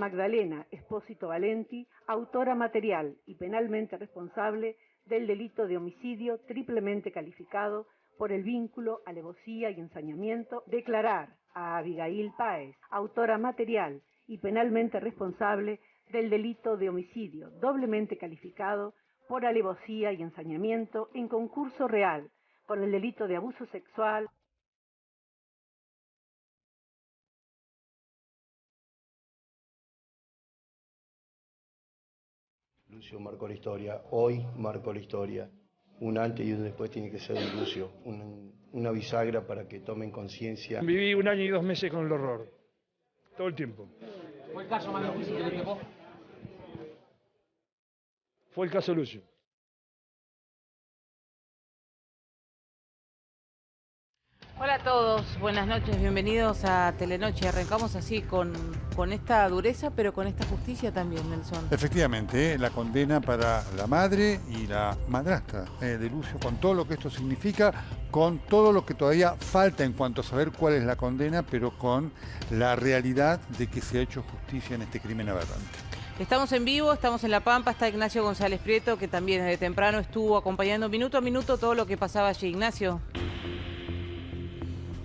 Magdalena Espósito Valenti, autora material y penalmente responsable del delito de homicidio triplemente calificado por el vínculo, alevosía y ensañamiento, declarar a Abigail Páez, autora material y penalmente responsable del delito de homicidio doblemente calificado por alevosía y ensañamiento en concurso real por el delito de abuso sexual Lucio marcó la historia, hoy marcó la historia. Un antes y un después tiene que ser de Lucio, un- una bisagra para que tomen conciencia. Viví un año y dos meses con el horror. Todo el tiempo. ¿Fue el caso más difícil que tocó? Fue el caso Lucio. Hola a todos, buenas noches, bienvenidos a Telenoche. Arrancamos así con, con esta dureza, pero con esta justicia también, Nelson. Efectivamente, ¿eh? la condena para la madre y la madrastra eh, de Lucio, con todo lo que esto significa, con todo lo que todavía falta en cuanto a saber cuál es la condena, pero con la realidad de que se ha hecho justicia en este crimen aberrante. Estamos en vivo, estamos en La Pampa, está Ignacio González Prieto, que también desde temprano estuvo acompañando minuto a minuto todo lo que pasaba allí. Ignacio.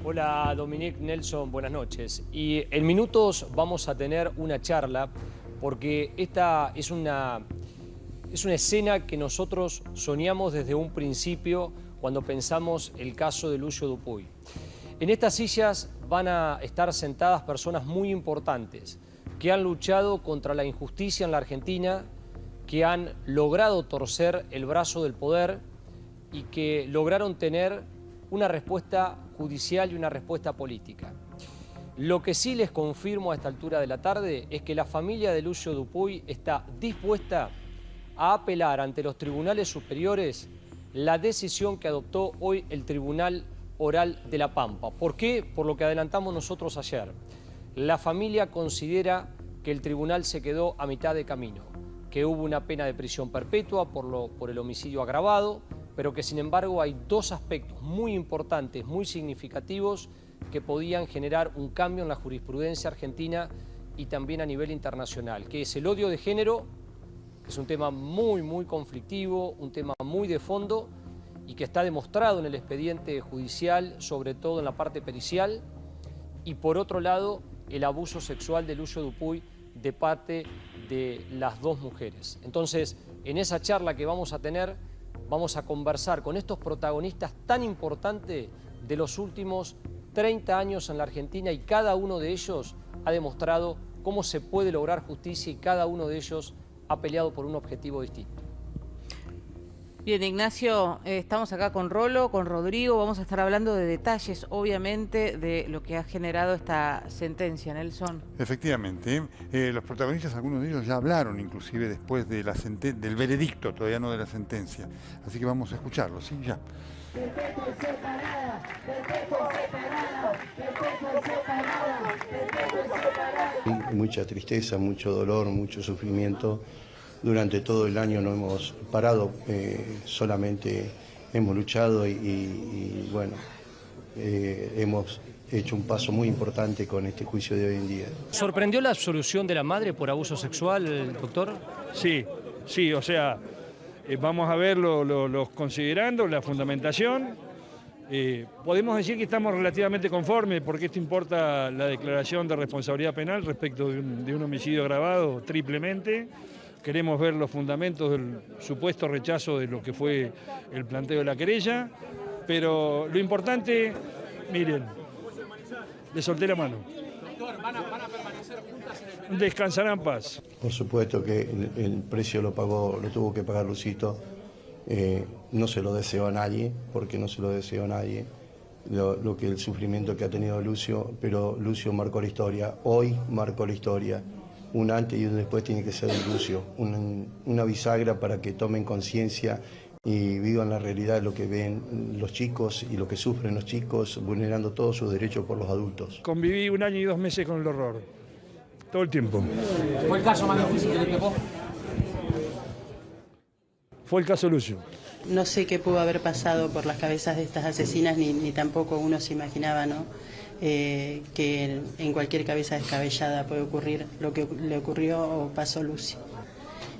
Hola Dominique Nelson, buenas noches. Y en minutos vamos a tener una charla porque esta es una, es una escena que nosotros soñamos desde un principio cuando pensamos el caso de Lucio Dupuy. En estas sillas van a estar sentadas personas muy importantes que han luchado contra la injusticia en la Argentina, que han logrado torcer el brazo del poder y que lograron tener una respuesta judicial y una respuesta política. Lo que sí les confirmo a esta altura de la tarde es que la familia de Lucio Dupuy está dispuesta a apelar ante los tribunales superiores la decisión que adoptó hoy el Tribunal Oral de La Pampa. ¿Por qué? Por lo que adelantamos nosotros ayer. La familia considera que el tribunal se quedó a mitad de camino, que hubo una pena de prisión perpetua por, por el homicidio agravado, pero que sin embargo hay dos aspectos muy importantes, muy significativos, que podían generar un cambio en la jurisprudencia argentina y también a nivel internacional, que es el odio de género, que es un tema muy, muy conflictivo, un tema muy de fondo y que está demostrado en el expediente judicial, sobre todo en la parte pericial, y por otro lado, el abuso sexual de Lucio Dupuy de parte de las dos mujeres. Entonces, en esa charla que vamos a tener, vamos a conversar con estos protagonistas tan importantes de los últimos 30 años en la Argentina y cada uno de ellos ha demostrado cómo se puede lograr justicia y cada uno de ellos ha peleado por un objetivo distinto. Bien, Ignacio, eh, estamos acá con Rolo, con Rodrigo, vamos a estar hablando de detalles, obviamente, de lo que ha generado esta sentencia, Nelson. Efectivamente, eh, los protagonistas, algunos de ellos ya hablaron inclusive después de la del veredicto, todavía no de la sentencia. Así que vamos a escucharlos, ¿sí? Ya. Mucha tristeza, mucho dolor, mucho sufrimiento. Durante todo el año no hemos parado, eh, solamente hemos luchado y, y, bueno, eh, hemos hecho un paso muy importante con este juicio de hoy en día. ¿Sorprendió la absolución de la madre por abuso sexual, doctor? Sí, sí, o sea, eh, vamos a ver lo- lo- los considerando, la fundamentación. Eh, podemos decir que estamos relativamente conformes porque esto importa la declaración de responsabilidad penal respecto de un, de un homicidio agravado triplemente. Queremos ver los fundamentos del supuesto rechazo de lo que fue el planteo de la querella, pero lo importante, miren, le solté la mano. Descansará en paz. Por supuesto que el, precio lo pagó, lo tuvo que pagar Lucito. Eh, no se lo deseo a nadie, porque no se lo deseo a nadie. Lo que el sufrimiento que ha tenido Lucio, pero Lucio marcó la historia. Hoy marcó la historia. Un antes y un después tiene que ser de Lucio. Un- una bisagra para que tomen conciencia y vivan la realidad de lo que ven los chicos y lo que sufren los chicos, vulnerando todos sus derechos por los adultos. Conviví un año y dos meses con el horror. Todo el tiempo. ¿Fue el caso más difícil que le tocó? Fue el caso Lucio. No sé qué pudo haber pasado por las cabezas de estas asesinas, ni, ni tampoco uno se imaginaba, ¿no? Eh, que en cualquier cabeza descabellada puede ocurrir lo que le ocurrió o pasó Lucy.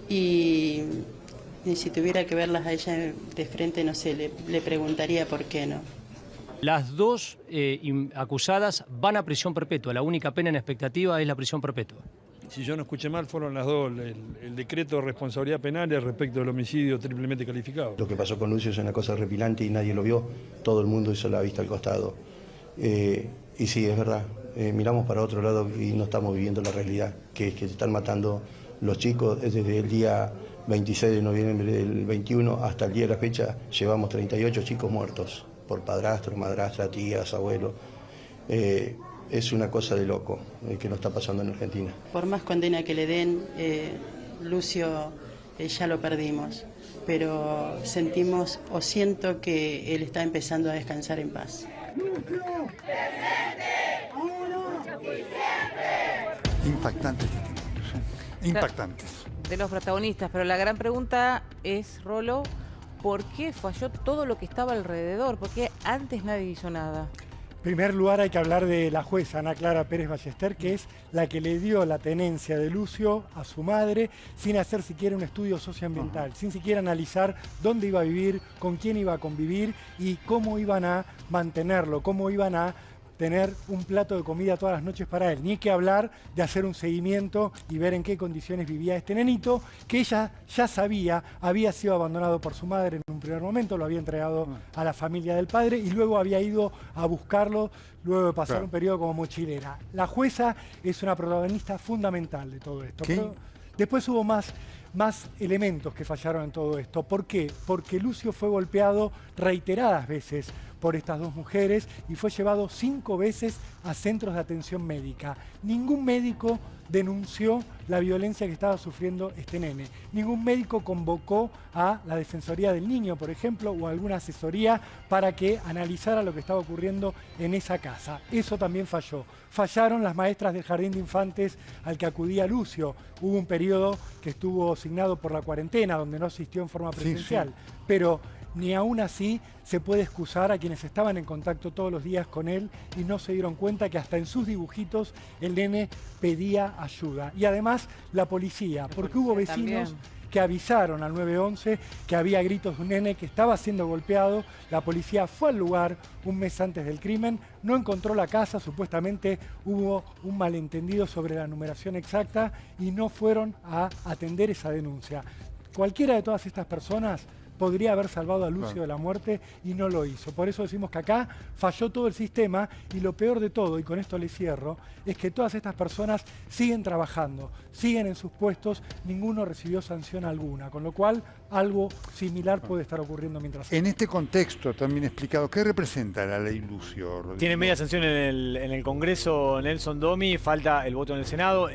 Y, si tuviera que verlas a ella de frente, no sé, le, preguntaría por qué no. Las dos eh, acusadas van a prisión perpetua. La única pena en expectativa es la prisión perpetua. Si yo no escuché mal, fueron las dos. El, decreto de responsabilidad penal respecto del homicidio triplemente calificado. Lo que pasó con Lucio es una cosa repilante y nadie lo vio. Todo el mundo hizo la vista al costado. Eh, y sí, es verdad. Eh, miramos para otro lado y no estamos viviendo la realidad, que es que se están matando los chicos desde el día 26 de noviembre del 21 hasta el día de la fecha. Llevamos 38 chicos muertos por padrastro, madrastra, tías, abuelos. Eh, es una cosa de loco eh, que nos está pasando en Argentina. Por más condena que le den, Lucio ya lo perdimos, pero sentimos o siento que él está empezando a descansar en paz. Impactantes Impactantes. De los protagonistas, pero la gran pregunta es, Rolo, ¿por qué falló todo lo que estaba alrededor? ¿Por qué antes nadie hizo nada? En primer lugar hay que hablar de la jueza Ana Clara Pérez Ballester, que es la que le dio la tenencia de Lucio a su madre sin hacer siquiera un estudio socioambiental, sin siquiera analizar dónde iba a vivir, con quién iba a convivir y cómo iban a mantenerlo, cómo iban a tener un plato de comida todas las noches para él, ni que hablar de hacer un seguimiento y ver en qué condiciones vivía este nenito, que ella ya sabía, había sido abandonado por su madre en un primer momento, lo había entregado a la familia del padre y luego había ido a buscarlo luego de pasar un periodo como mochilera. La jueza es una protagonista fundamental de todo esto. después hubo más más elementos que fallaron en todo esto. ¿Por qué? Porque Lucio fue golpeado reiteradas veces por estas dos mujeres y fue llevado cinco veces a centros de atención médica. Ningún médico denunció la violencia que estaba sufriendo este nene. Ningún médico convocó a la Defensoría del Niño, por ejemplo, o alguna asesoría para que analizara lo que estaba ocurriendo en esa casa. Eso también falló. Fallaron las maestras del Jardín de Infantes al que acudía Lucio. Hubo un periodo que estuvo asignado por la cuarentena, donde no asistió en forma presencial. Pero ni aún así se puede excusar a quienes estaban en contacto todos los días con él y no se dieron cuenta que hasta en sus dibujitos el nene pedía ayuda. Y además la policía, porque hubo vecinos que avisaron al 911 que había gritos de un nene que estaba siendo golpeado. La policía fue al lugar un mes antes del crimen, no encontró la casa, supuestamente hubo un malentendido sobre la numeración exacta y no fueron a atender esa denuncia. Cualquiera de todas estas personas podría haber salvado a Lucio de la muerte y no lo hizo. Por eso decimos que acá falló todo el sistema y lo peor de todo, y con esto le cierro, es que todas estas personas siguen trabajando, siguen en sus puestos, ninguno recibió sanción alguna, con lo cual algo similar puede estar ocurriendo mientras... En este contexto también explicado, ¿qué representa la ley Lucio? Tiene media sanción en el, Congreso Nelson Domi, falta el voto en el Senado,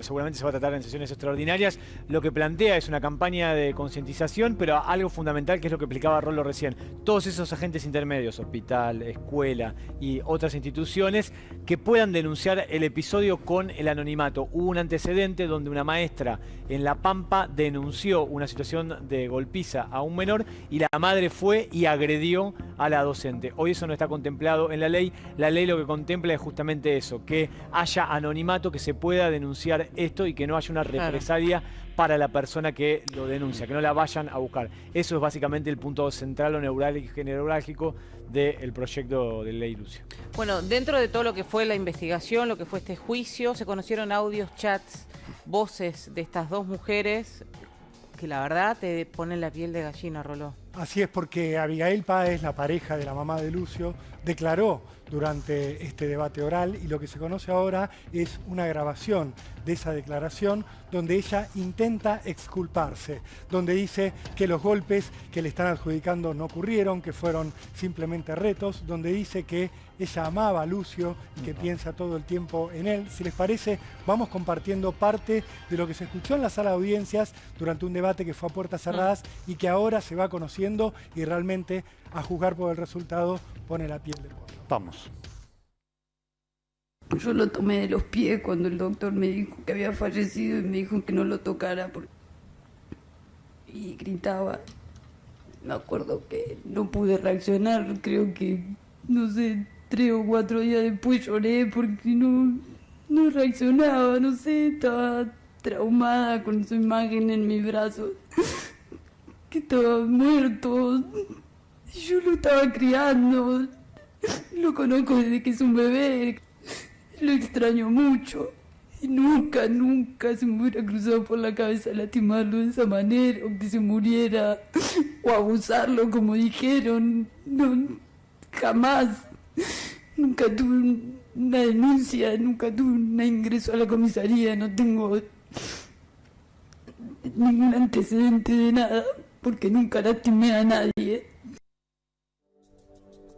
seguramente se va a tratar en sesiones extraordinarias. Lo que plantea es una campaña de concientización, pero algo fundamental que es lo que explicaba Rolo recién. Todos esos agentes intermedios, hospital, escuela y otras instituciones, que puedan denunciar el episodio con el anonimato. Hubo un antecedente donde una maestra en La Pampa denunció una situación de golpiza a un menor y la madre fue y agredió a la docente. Hoy eso no está contemplado en la ley. La ley lo que contempla es justamente eso, que haya anonimato, que se pueda denunciar esto y que no haya una represalia para la persona que lo denuncia, que no la vayan a buscar. Eso es básicamente el punto central o neurálgico del proyecto de ley Lucio. Bueno, dentro de todo lo que fue la investigación, lo que fue este juicio, se conocieron audios, chats, voces de estas dos mujeres que la verdad te ponen la piel de gallina, Roló. Así es porque Abigail Páez, la pareja de la mamá de Lucio, declaró durante este debate oral y lo que se conoce ahora es una grabación de esa declaración donde ella intenta exculparse, donde dice que los golpes que le están adjudicando no ocurrieron, que fueron simplemente retos, donde dice que ella amaba a Lucio y que piensa todo el tiempo en él. Si les parece, vamos compartiendo parte de lo que se escuchó en la sala de audiencias durante un debate que fue a puertas cerradas y que ahora se va conociendo y realmente a juzgar por el resultado pone la piel de pollo. Vamos. Yo lo tomé de los pies cuando el doctor me dijo que había fallecido y me dijo que no lo tocara. Y gritaba. Me acuerdo que no pude reaccionar, creo que, no sé, tres o cuatro días después lloré porque no, no reaccionaba, no sé, estaba traumada con su imagen en mis brazos, estaba muerto. Yo lo estaba criando, lo conozco desde que es un bebé, lo extraño mucho. Y nunca, nunca se me hubiera cruzado por la cabeza lastimarlo de esa manera, o que se muriera, o abusarlo como dijeron. No, jamás. Nunca tuve una denuncia, nunca tuve un ingreso a la comisaría, no tengo ningún antecedente de nada, porque nunca lastimé a nadie.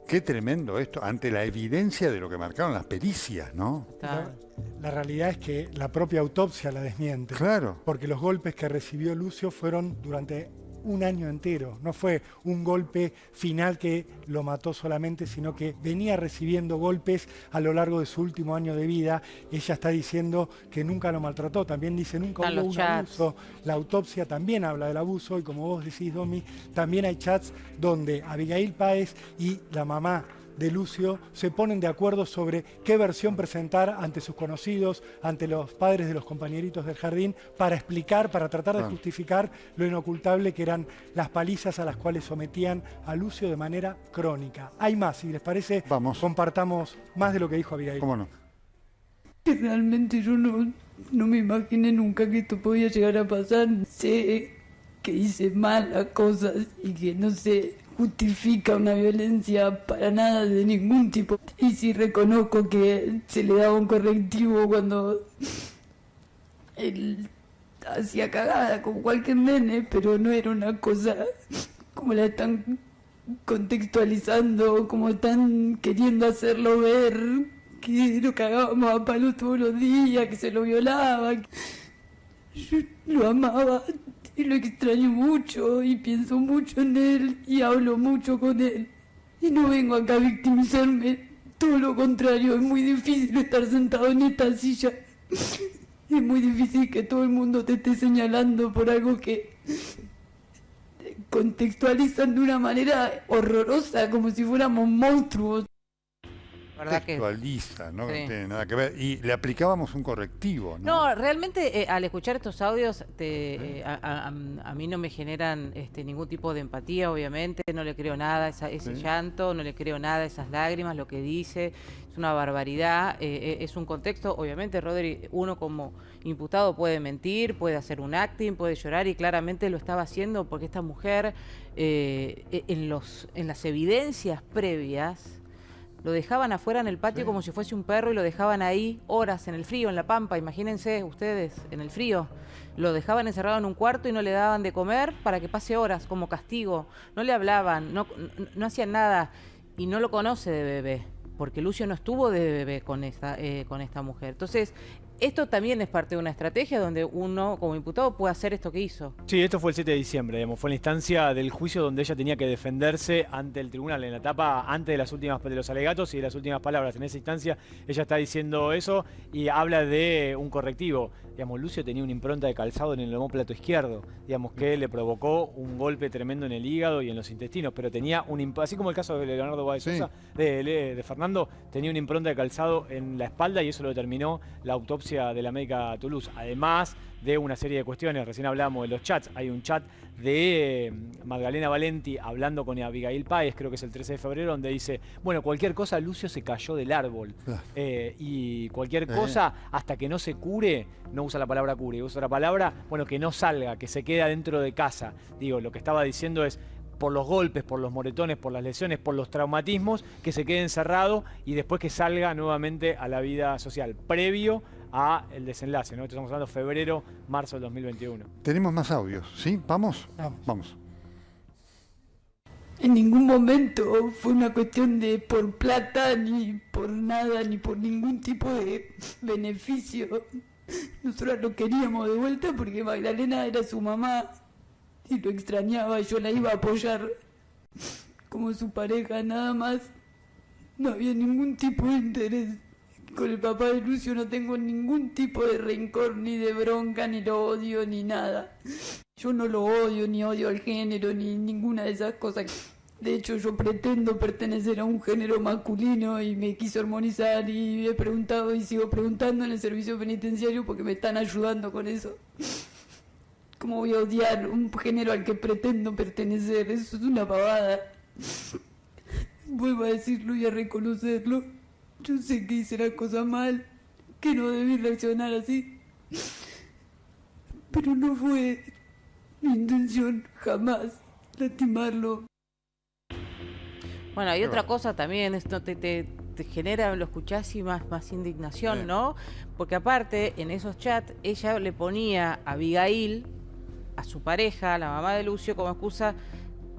Qué tremendo esto, ante la evidencia de lo que marcaron las pericias, ¿no? La, la realidad es que la propia autopsia la desmiente. Claro. Porque los golpes que recibió Lucio fueron durante un año entero. No fue un golpe final que lo mató solamente, sino que venía recibiendo golpes a lo largo de su último año de vida. Ella está diciendo que nunca lo maltrató. También dice nunca hubo un chats. abuso. La autopsia también habla del abuso y como vos decís, Domi, también hay chats donde Abigail Páez y la mamá de Lucio se ponen de acuerdo sobre qué versión presentar ante sus conocidos, ante los padres de los compañeritos del jardín, para explicar, para tratar de Claro. justificar lo inocultable que eran las palizas a las cuales sometían a Lucio de manera crónica. Hay más, si les parece, Vamos. compartamos más de lo que dijo Abigail. ¿Cómo no? realmente yo no, no me imaginé nunca que esto podía llegar a pasar. Sé que hice malas cosas y que no se justifica una violencia para nada de ningún tipo. Y sí reconozco que se le daba un correctivo cuando él hacía cagada como cualquier nene, pero no era una cosa como la están contextualizando, como están queriendo hacerlo ver, que lo cagábamos a palos todos los días, que se lo violaba. Yo lo amaba y lo extraño mucho y pienso mucho en él y hablo mucho con él. Y no vengo acá a victimizarme, todo lo contrario, es muy difícil estar sentado en esta silla. Es muy difícil que todo el mundo te esté señalando por algo que contextualizan de una manera horrorosa, como si fuéramos monstruos. ¿Verdad que? No Sí. tiene nada que ver. Y le aplicábamos un correctivo, ¿no? No, realmente eh, al escuchar estos audios te, eh, a, a- a mí no me generan este, ningún tipo de empatía, obviamente, no le creo nada a esa- ese Sí. llanto, no le creo nada a esas lágrimas, lo que dice, es una barbaridad, eh, es un contexto, obviamente, Rodri, uno como imputado puede mentir, puede hacer un acting, puede llorar y claramente lo estaba haciendo porque esta mujer e- en, los, en las evidencias previas lo dejaban afuera en el patio como si fuese un perro y lo dejaban ahí horas en el frío, en la pampa, imagínense ustedes, en el frío. Lo dejaban encerrado en un cuarto y no le daban de comer para que pase horas como castigo. No le hablaban, no, no, no hacían nada y no lo conoce de bebé, porque Lucio no estuvo de bebé con esta, eh, con esta mujer. Entonces, esto también es parte de una estrategia donde uno como imputado puede hacer esto que hizo. Sí, esto fue el 7 de diciembre, digamos, fue la instancia del juicio donde ella tenía que defenderse ante el tribunal, en la etapa antes de las últimas de los alegatos y de las últimas palabras. En esa instancia ella está diciendo eso y habla de un correctivo. Digamos, Lucio tenía una impronta de calzado en el homóplato izquierdo, digamos, que le provocó un golpe tremendo en el hígado y en los intestinos, pero tenía un así como el caso de Leonardo Báez Sí. Sosa, de, de- de Fernando, tenía una impronta de calzado en la espalda y eso lo determinó la autopsia de la médica Toulouse. Además de una serie de cuestiones, recién hablamos de los chats, hay un chat de eh, Magdalena Valenti hablando con Abigail Páez, creo que es el 13 de febrero, donde dice, bueno, cualquier cosa, Lucio se cayó del árbol. Claro. Eh, y cualquier Eh. cosa, hasta que no se cure, no usa la palabra cure, usa la palabra, bueno, que no salga, que se queda dentro de casa. Digo, lo que estaba diciendo es, por los golpes, por los moretones, por las lesiones, por los traumatismos, que se quede encerrado y después que salga nuevamente a la vida social, previo a el desenlace, ¿no? Estamos hablando de febrero, marzo del 2021. Tenemos más audios, ¿sí? ¿Vamos? Vamos. Vamos. En ningún momento fue una cuestión de por plata, ni por nada, ni por ningún tipo de beneficio. Nosotros lo queríamos de vuelta porque Magdalena era su mamá y lo extrañaba, yo la iba a apoyar como su pareja, nada más. No había ningún tipo de interés. Con el papá de Lucio no tengo ningún tipo de rencor, ni de bronca, ni lo odio, ni nada. Yo no lo odio, ni odio al género, ni ninguna de esas cosas De hecho, yo pretendo pertenecer a un género masculino y me quiso armonizar y he preguntado y sigo preguntando en el servicio penitenciario porque me están ayudando con eso. ¿Cómo voy a odiar un género al que pretendo pertenecer? Eso es una pavada. Vuelvo a decirlo y a reconocerlo. Yo sé que hice la cosa mal, que no debí reaccionar así. Pero no fue mi intención jamás lastimarlo. Bueno, hay otra cosa también, esto te, te, te genera, lo escuchás y más, más indignación, ¿no? Porque aparte, en esos chats, ella le ponía a Abigail, a su pareja, a la mamá de Lucio, como excusa,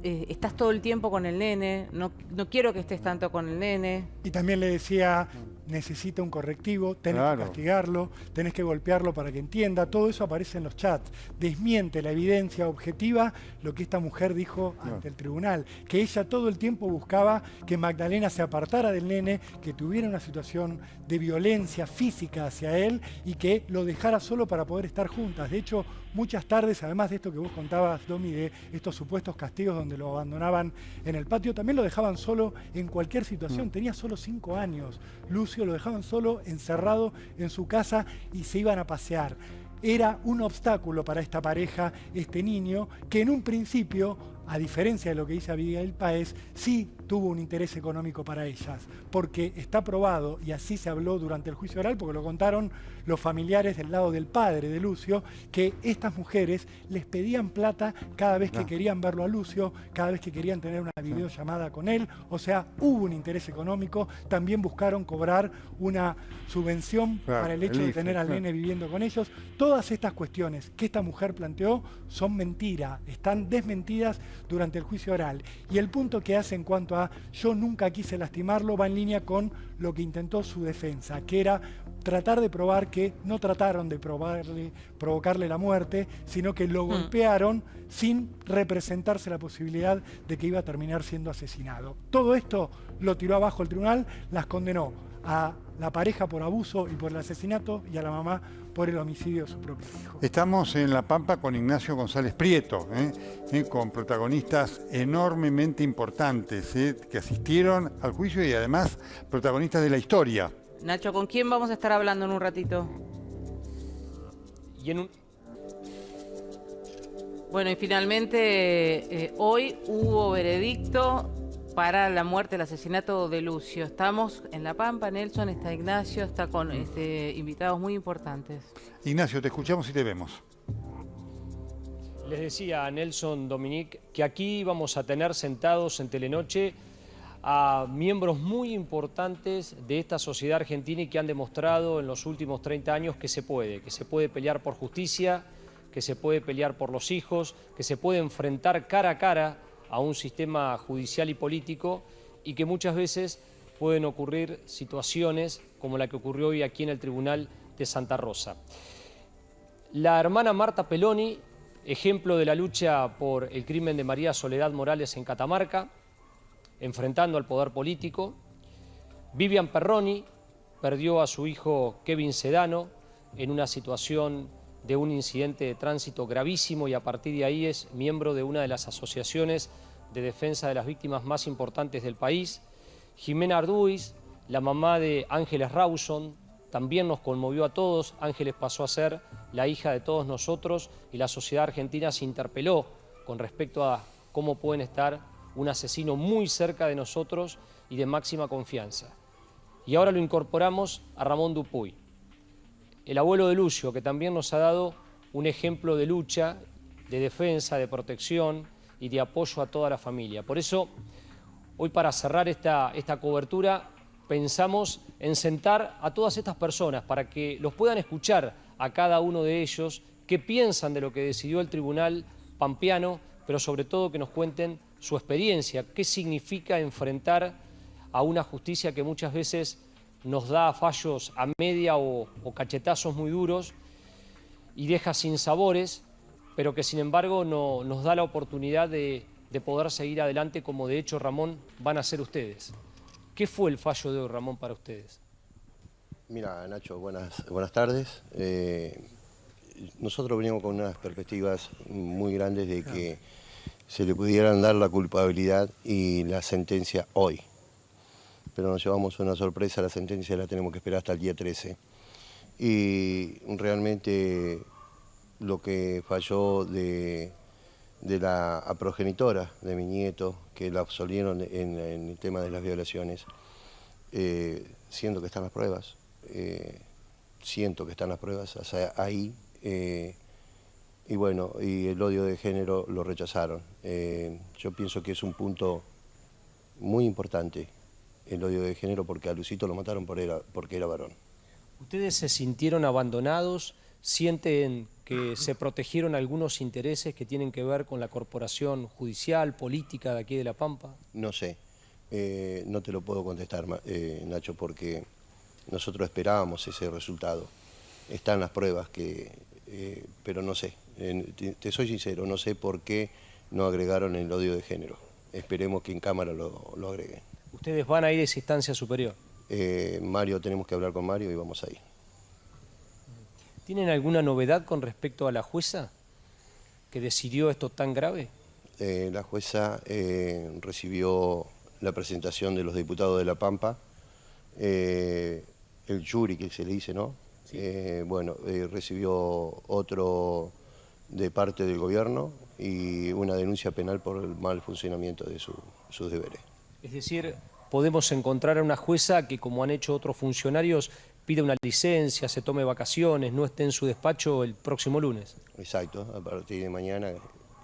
eh, estás todo el tiempo con el nene, no, no quiero que estés tanto con el nene. Y también le decía, necesita un correctivo, tenés Claro. que castigarlo, tenés que golpearlo para que entienda. Todo eso aparece en los chats. Desmiente la evidencia objetiva lo que esta mujer dijo ante el tribunal, que ella todo el tiempo buscaba que Magdalena se apartara del nene, que tuviera una situación de violencia física hacia él y que lo dejara solo para poder estar juntas. De hecho, muchas tardes, además de esto que vos contabas, Domi, de estos supuestos castigos donde lo abandonaban en el patio, también lo dejaban solo en cualquier situación. Tenía solo cinco años. Lucio lo dejaban solo, encerrado en su casa y se iban a pasear. Era un obstáculo para esta pareja, este niño, que en un principio, a diferencia de lo que dice Abigail Paez, sí tuvo un interés económico para ellas, porque está probado, y así se habló durante el juicio oral, porque lo contaron los familiares del lado del padre de Lucio, que estas mujeres les pedían plata cada vez que Ah. querían verlo a Lucio, cada vez que querían tener una videollamada con él, o sea, hubo un interés económico, también buscaron cobrar una subvención Claro, para el hecho el de tener al claro. nene viviendo con ellos. Todas estas cuestiones que esta mujer planteó son mentira, están desmentidas durante el juicio oral. Y el punto que hace en cuanto a yo nunca quise lastimarlo va en línea con lo que intentó su defensa, que era tratar de probar que no trataron de probarle, provocarle la muerte, sino que lo golpearon sin representarse la posibilidad de que iba a terminar siendo asesinado. Todo esto lo tiró abajo el tribunal, las condenó a la pareja por abuso y por el asesinato y a la mamá por el homicidio de su propio hijo. Estamos en La Pampa con Ignacio González Prieto, ¿eh? ¿eh? con protagonistas enormemente importantes ¿eh? que asistieron al juicio y además protagonistas de la historia. Nacho, ¿con quién vamos a estar hablando en un ratito? Y en un, Bueno, y finalmente eh, hoy hubo veredicto para la muerte, el asesinato de Lucio. Estamos en La Pampa, Nelson, está Ignacio, está con este, invitados muy importantes. Ignacio, te escuchamos y te vemos. Les decía a Nelson Dominique que aquí vamos a tener sentados en Telenoche a miembros muy importantes de esta sociedad argentina y que han demostrado en los últimos 30 años que se puede, que se puede pelear por justicia, que se puede pelear por los hijos, que se puede enfrentar cara a cara a un sistema judicial y político y que muchas veces pueden ocurrir situaciones como la que ocurrió hoy aquí en el Tribunal de Santa Rosa. La hermana Marta Peloni, ejemplo de la lucha por el crimen de María Soledad Morales en Catamarca, enfrentando al poder político. Vivian Perroni perdió a su hijo Kevin Sedano en una situación de un incidente de tránsito gravísimo y a partir de ahí es miembro de una de las asociaciones de defensa de las víctimas más importantes del país. Jimena Arduis, la mamá de Ángeles Rawson, también nos conmovió a todos. Ángeles pasó a ser la hija de todos nosotros y la sociedad argentina se interpeló con respecto a cómo pueden estar un asesino muy cerca de nosotros y de máxima confianza. Y ahora lo incorporamos a Ramón Dupuy, el abuelo de Lucio, que también nos ha dado un ejemplo de lucha, de defensa, de protección y de apoyo a toda la familia. Por eso, hoy para cerrar esta, esta cobertura, pensamos en sentar a todas estas personas para que los puedan escuchar a cada uno de ellos, qué piensan de lo que decidió el Tribunal Pampeano, pero sobre todo que nos cuenten su experiencia, qué significa enfrentar a una justicia que muchas veces nos da fallos a media o, o cachetazos muy duros y deja sin sabores, pero que sin embargo no- nos da la oportunidad de, de poder seguir adelante como de hecho Ramón van a ser ustedes. ¿Qué fue el fallo de hoy, Ramón, para ustedes? Mira, Nacho, buenas, buenas tardes. Eh, nosotros venimos con unas perspectivas muy grandes de que se le pudieran dar la culpabilidad y la sentencia hoy. Pero nos llevamos una sorpresa, la sentencia la tenemos que esperar hasta el día 13. Y realmente lo que falló de, la progenitora de mi nieto, que la absolvieron en, el tema de las violaciones, eh, siendo que están las pruebas, eh, siento que están las pruebas, ahí, eh, y bueno, y el odio de género lo rechazaron. yo pienso que es un punto muy importante el odio de género porque a Lucito lo mataron por era, porque era varón. ¿Ustedes se sintieron abandonados? ¿Sienten que se protegieron algunos intereses que tienen que ver con la corporación judicial, política de aquí de La Pampa? No sé, eh, no te lo puedo contestar, eh, Nacho, porque nosotros esperábamos ese resultado. Están las pruebas, que, eh, pero no sé, te, soy sincero, no sé por qué no agregaron el odio de género. Esperemos que en Cámara lo, lo agreguen. ¿Ustedes van a ir a esa instancia superior? Mario, tenemos que hablar con Mario y vamos a ir. ¿Tienen alguna novedad con respecto a la jueza que decidió esto tan grave? la jueza recibió la presentación de los diputados de La Pampa, eh, el jury que se le dice, ¿no? Eh, bueno, eh, recibió otro de parte del gobierno y una denuncia penal por el mal funcionamiento de sus deberes. Es decir, podemos encontrar a una jueza que, como han hecho otros funcionarios, pide una licencia, se tome vacaciones, no esté en su despacho el próximo lunes. Exacto, a partir de mañana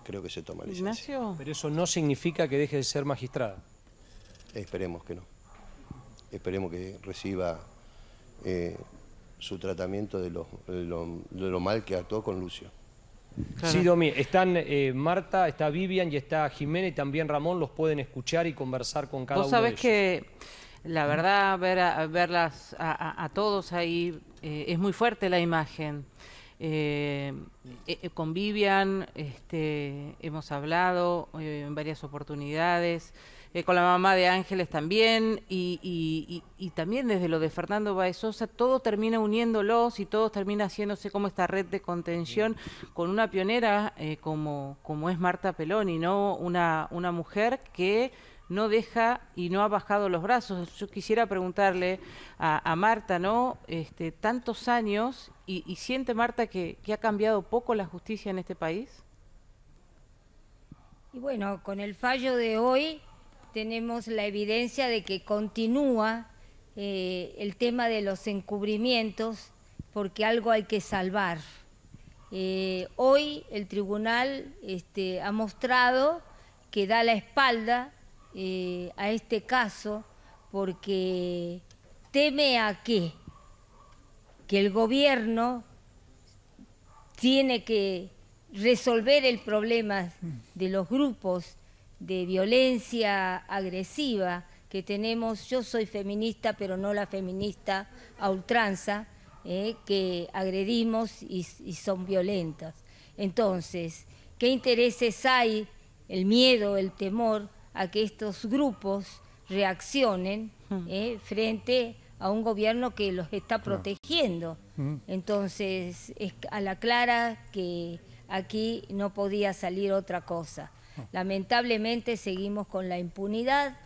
creo que se toma licencia. ¿Ignacio? Pero eso no significa que deje de ser magistrada. Esperemos que no. Esperemos que reciba eh, su tratamiento de lo, mal que actuó con Lucio. Sí, Domi, están eh, Marta, está Vivian y está Jimena y también Ramón, los pueden escuchar y conversar con cada uno de ellos. Vos sabés que la verdad, ver a, verlas a, todos ahí, eh, es muy fuerte la imagen. con Vivian este, hemos hablado en varias oportunidades. Eh, con la mamá de Ángeles también, y, también desde lo de Fernando Baezosa, todo termina uniéndolos y todo termina haciéndose como esta red de contención con una pionera eh, como, como es Marta Peloni, ¿no? Una, una mujer que no deja y no ha bajado los brazos. Yo quisiera preguntarle a, Marta, ¿no? Este, tantos años, y, siente Marta que, que ha cambiado poco la justicia en este país? Y bueno, con el fallo de hoy tenemos la evidencia de que continúa eh, el tema de los encubrimientos porque algo hay que salvar. Eh, hoy el tribunal este, ha mostrado que da la espalda eh, a este caso porque teme a qué? Que el gobierno tiene que resolver el problema de los grupos de violencia agresiva que tenemos, yo soy feminista, pero no la feminista a ultranza, eh, que agredimos y, son violentas. Entonces, ¿qué intereses hay, el miedo, el temor, a que estos grupos reaccionen hmm. eh, frente a un gobierno que los está protegiendo? Hmm. Entonces, es a la clara que aquí no podía salir otra cosa. Lamentablemente seguimos con la impunidad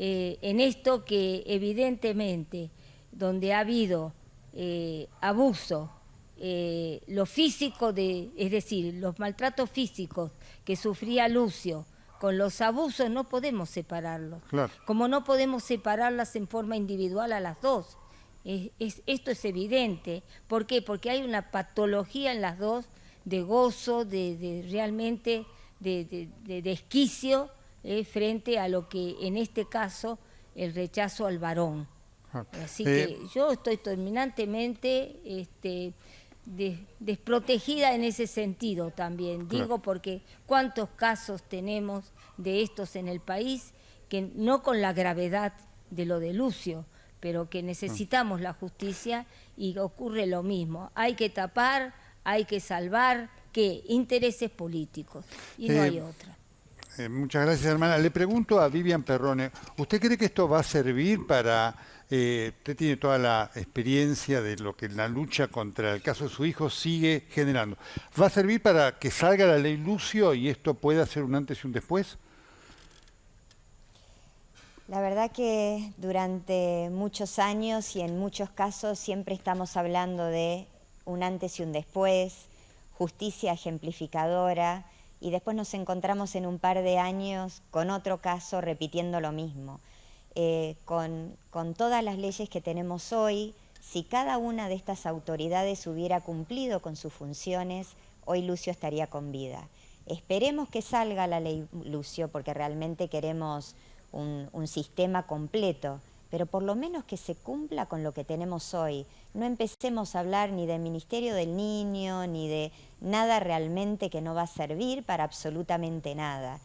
eh, en esto que evidentemente donde ha habido eh, abuso, eh, lo físico, de, es decir, los maltratos físicos que sufría Lucio, con los abusos no podemos separarlos. Como no podemos separarlas en forma individual a las dos. esto es evidente. ¿Por qué? Porque hay una patología en las dos de gozo, de, de realmente de, desquicio eh, frente a lo que en este caso el rechazo al varón. Ah, Así que eh, yo estoy terminantemente este, desprotegida en ese sentido también. Digo porque cuántos casos tenemos de estos en el país que no con la gravedad de lo de Lucio, pero que necesitamos la justicia y ocurre lo mismo. Hay que tapar, hay que salvar, Intereses políticos. Y no hay otra. Eh, muchas gracias, hermana. Le pregunto a Vivian Perrone, ¿usted cree que esto va a servir para... Eh, usted tiene toda la experiencia de lo que la lucha contra el caso de su hijo sigue generando. ¿Va a servir para que salga la ley Lucio y esto pueda ser un antes y un después? La verdad que durante muchos años y en muchos casos siempre estamos hablando de un antes y un después, justicia ejemplificadora, y después nos encontramos en un par de años con otro caso repitiendo lo mismo. Eh, con, con todas las leyes que tenemos hoy, si cada una de estas autoridades hubiera cumplido con sus funciones, hoy Lucio estaría con vida. Esperemos que salga la ley Lucio porque realmente queremos un, un sistema completo, pero por lo menos que se cumpla con lo que tenemos hoy. No empecemos a hablar ni del Ministerio del Niño, ni de nada realmente que no va a servir para absolutamente nada.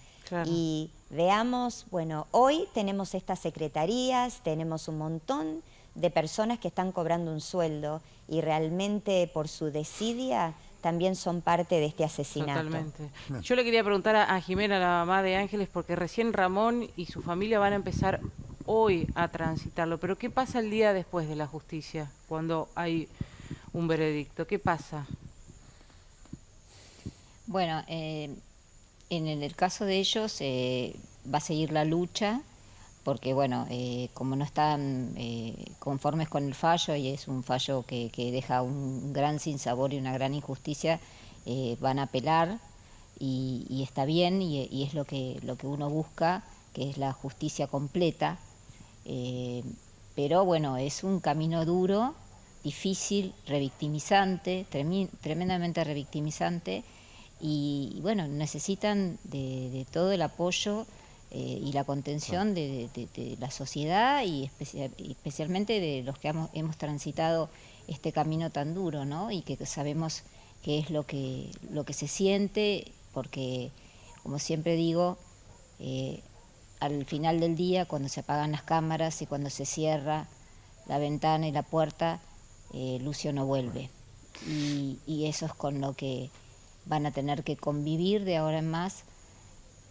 Y veamos, bueno, hoy tenemos estas secretarías, tenemos un montón de personas que están cobrando un sueldo y realmente por su desidia también son parte de este asesinato. Totalmente. Yo le quería preguntar a, a Jimena, la mamá de Ángeles, porque recién Ramón y su familia van a empezar hoy a transitarlo, pero ¿qué pasa el día después de la justicia, cuando hay un veredicto? ¿Qué pasa? Bueno, eh, en el caso de ellos eh, va a seguir la lucha, porque bueno, eh, como no están conformes con el fallo y es un fallo que, deja un gran sinsabor y una gran injusticia, van a apelar y, está bien y, y, es lo que, lo que uno busca, que es la justicia completa eh, pero bueno, es un camino duro, difícil, revictimizante, tremendamente revictimizante y, bueno, necesitan de, todo el apoyo eh, y la contención de, la sociedad y especialmente de los que hemos, transitado este camino tan duro, ¿no? Y que sabemos qué es lo que, lo que se siente, porque, como siempre digo, eh, al final del día, cuando se apagan las cámaras y cuando se cierra la ventana y la puerta, eh, Lucio no vuelve. Y, eso es con lo que van a tener que convivir de ahora en más,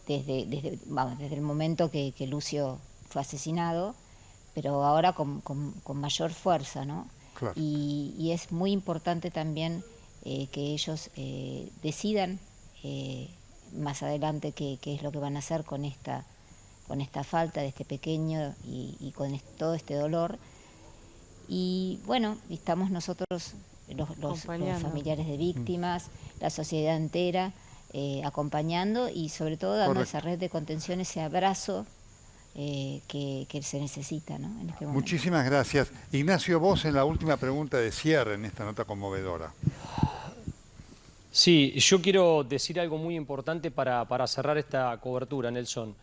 desde, desde, desde el momento que, Lucio fue asesinado, pero ahora con, mayor fuerza, ¿no? Y, es muy importante también eh, que ellos eh, decidan más adelante qué, qué es lo que van a hacer con esta con esta falta de este pequeño y, con todo este dolor. Y bueno, estamos nosotros, los, familiares de víctimas, la sociedad entera, eh, acompañando y sobre todo dando esa red de contención, ese abrazo eh, que, se necesita ¿no? en este Muchísimas gracias. Ignacio, vos en la última pregunta de cierre en esta nota conmovedora. Sí, yo quiero decir algo muy importante para, para cerrar esta cobertura, Nelson.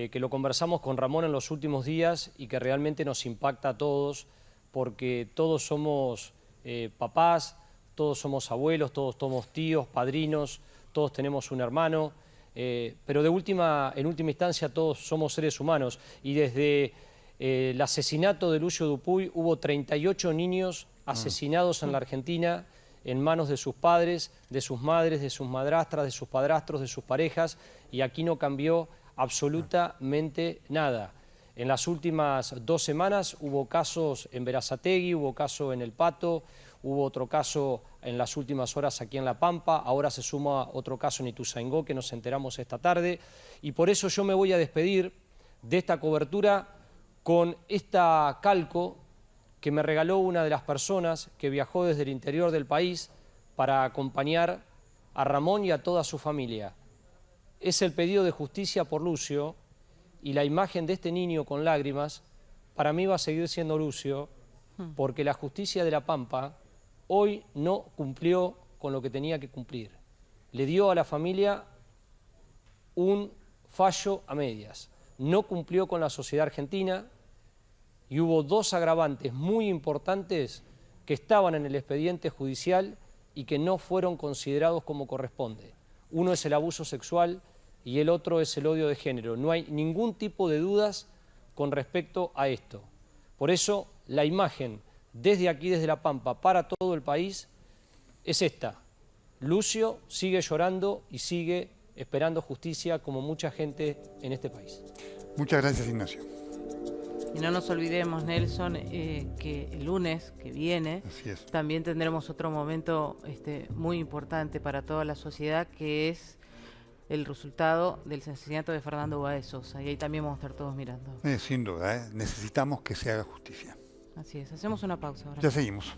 Eh, que lo conversamos con Ramón en los últimos días y que realmente nos impacta a todos, porque todos somos eh, papás, todos somos abuelos, todos somos tíos, padrinos, todos tenemos un hermano, eh, pero de última, en última instancia todos somos seres humanos y desde el asesinato de Lucio Dupuy hubo 38 niños mm. asesinados en la Argentina en manos de sus padres, de sus madres, de sus madrastras, de sus padrastros, de sus parejas, y aquí no cambió absolutamente nada. En las últimas dos semanas hubo casos en Verazategui, hubo caso en El Pato, hubo otro caso en las últimas horas aquí en La Pampa, ahora se suma otro caso en Ituzaingó que nos enteramos esta tarde y por eso yo me voy a despedir de esta cobertura con esta calco que me regaló una de las personas que viajó desde el interior del país para acompañar a Ramón y a toda su familia es el pedido de justicia por Lucio y la imagen de este niño con lágrimas, para mí va a seguir siendo Lucio, hmm. porque la justicia de La Pampa hoy no cumplió con lo que tenía que cumplir. Le dio a la familia un fallo a medias. No cumplió con la sociedad argentina y hubo dos agravantes muy importantes que estaban en el expediente judicial y que no fueron considerados como corresponde. Uno es el abuso sexual y el otro es el odio de género. No hay ningún tipo de dudas con respecto a esto. Por eso la imagen desde aquí, desde La Pampa, para todo el país, es esta. Lucio sigue llorando y sigue esperando justicia como mucha gente en este país. Muchas gracias, Ignacio. Y no nos olvidemos, Nelson, eh, que el lunes que viene también tendremos otro momento este, muy importante para toda la sociedad, que es el resultado del asesinato de Fernando Báez Sosa. Y ahí también vamos a estar todos mirando. Eh, sin duda, ¿eh? necesitamos que se haga justicia. Así es. Hacemos una pausa ahora. Ya seguimos.